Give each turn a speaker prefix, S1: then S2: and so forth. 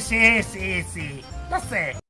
S1: sí, sí, sí, sí. Lo sé.